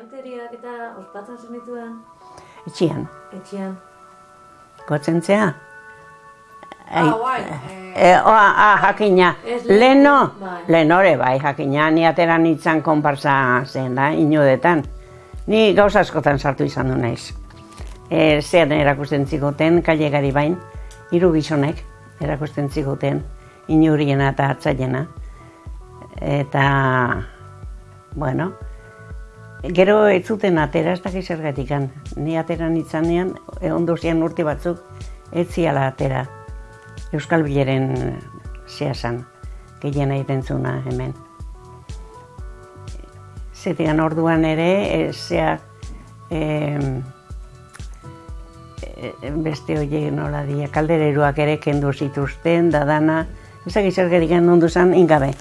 Inauteriak eta ospatzen zenituen Etxian, etxean. gotzentzea. Ah, bai, E, oa, ah, jakina, Ez lehen- leno, bai. lenore bai, jakina, ni atera nintzen konparsa zen da, inudetan. Ni gauza askotan sartu izan du naiz. E, zean erakusten ziguten, kalegari bain, hiru gizonek erakusten ziguten, inuriena eta hartzaiena. Eta, bueno, gero ez zuten atera, ez dakiz zergatikan. Ni atera nintzanean, e, ondo zian urte batzuk, ez ziala atera. Euskal Bileren zehasan, gehiena egiten zuna hemen. Zetigan orduan ere, e, zea, em, e, beste horiek nola dia, kaldereruak ere kendu zituzten, da dana, ezak izergerikan ondu zen ingabe.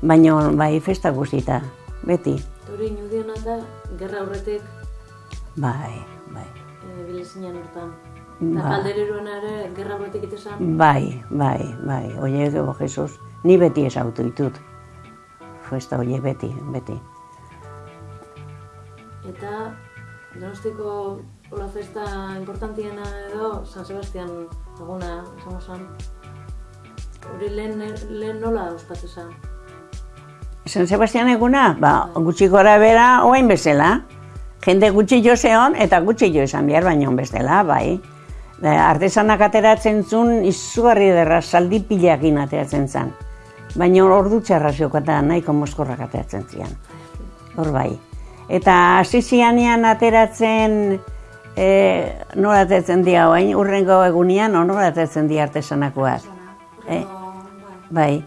Baina bai festa guztita, beti, Hori inudiona da, gerra aurretik bai, bai. e, bilezinen hortan. Eta Ba. kaldereruan ere, gerra aurretik itezan, Bai, bai, bai, oie, oh, Jesus, ni beti esautu ditut. Festa oie beti, beti. eta donostiko hola festa importantiena edo San Sebastian eguna, zen. Hori lehen, lehen nola ospatu zen? San Sebastian eguna, ba, gutxi gora bera, oain bezala. Jende gutxi jo zeon, eta gutxi jo esan behar baino bestela, bai. E, artesanak ateratzen zuen, izugarri derra, saldi pilakin ateratzen zen. Baina ordu txarra zeukata nahiko moskorrak ateratzen zian. Hor bai. Eta hasi zianean ateratzen, e, nola ateratzen dira oain, urrengo egunean, nola ateratzen dira artesanakoak. Eh, bai.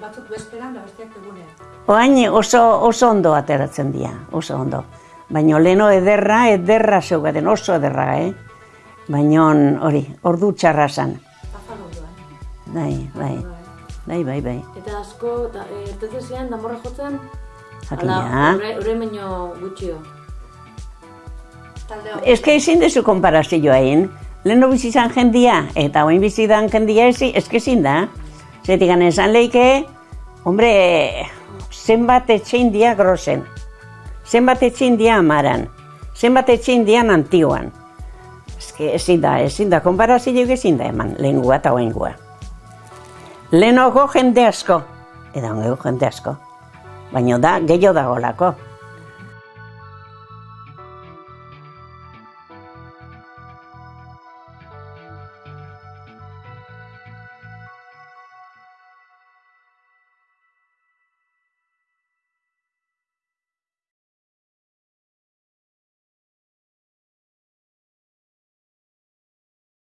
Batzuk bezperan da besteak egunean. Oain oso, oso ondo ateratzen dira, oso ondo. Baina leno ederra, ederra zeugaten, oso ederra, eh? Baina hori, ordu txarra zan. Afalo doa. Bai, bai, bai, bai, bai. Eta asko, eta ertetzen ziren, damorra jotzen, Jakina. ore, ore baino gutxio. Ez que ezin dezu konparazioa egin. Leno bizi zan jendia, eta oain bizi dan jendia ezi, ez que ezin da. Zetik esan leike, hombre, zenbat etxein dia grosen. Zenbat etxein dia amaran. Zenbat etxein dia antiguan. Ez que ezin da, ezin da, konparazioa ezin da eman, lehengua eta oaingua. Lehenoko jende asko, eta jende asko. Baina da, gehiago dagolako.